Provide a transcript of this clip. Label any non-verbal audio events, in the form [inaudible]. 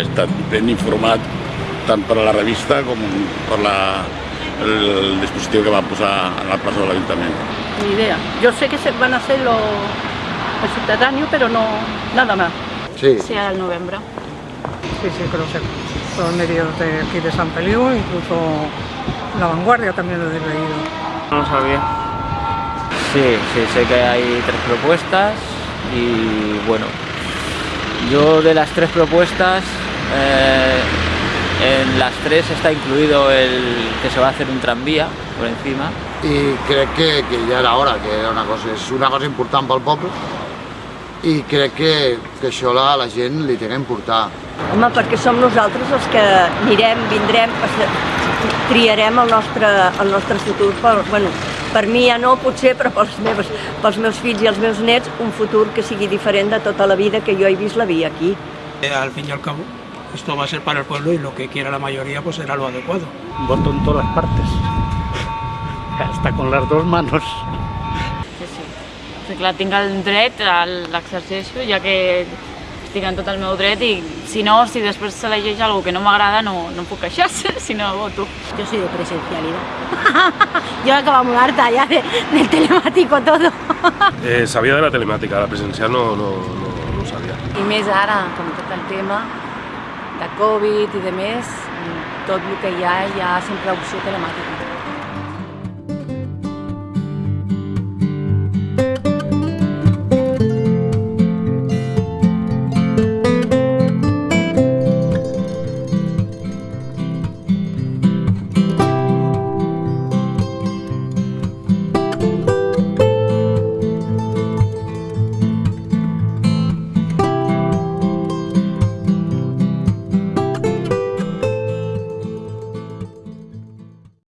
estat ben informat tant per a la revista com per la, el, el dispositiu que va posar en la plaça de l'Ajuntament. Ni idea. Yo sé que se van a hacer los, el subterráneo, pero no nada más. Sí. Sí, al novembre. Sí, sí, creo que todos los medios de aquí de San Feliu, incluso La Vanguardia también lo he leído. No lo sabía. Sí, sí, sé que hay tres propuestas y bueno, yo de las tres propuestas, eh, en las tres está incluido el que se va a hacer un tranvía por encima. I crec que, que ja era hora, que era una cosa, és una cosa important pel poble i crec que, que això la, la gent li té que importar. Home, perquè som nosaltres els que anirem, vindrem, triarem el nostre, el nostre futur. Per, bueno, per mi ja no, potser, però pels meus, pels meus fills i els meus nets, un futur que sigui diferent de tota la vida que jo he vist la vida aquí. Eh, al fin y al cabo, esto va a ser para el pueblo y lo que quiera la mayoría pues será lo adecuado. voto en todas las partes, hasta con las dos manos. Sí, sí. O sigui, clar, tinc el dret, l'exerceixo, ja que estic en tot el meu dret i si no, si després s'elegeix algú que no m'agrada, no, no em puc queixar, [laughs] si no voto. Yo soy de presencialidad. [laughs] Yo acabamos harta ya de, del telemático todo. [laughs] Eh, sabia de la telemàtica, la presencial no, no, no, no ho sabia. I més ara, com tot el tema de Covid i de més, tot el que hi ha, hi ha sempre opció telemàtica.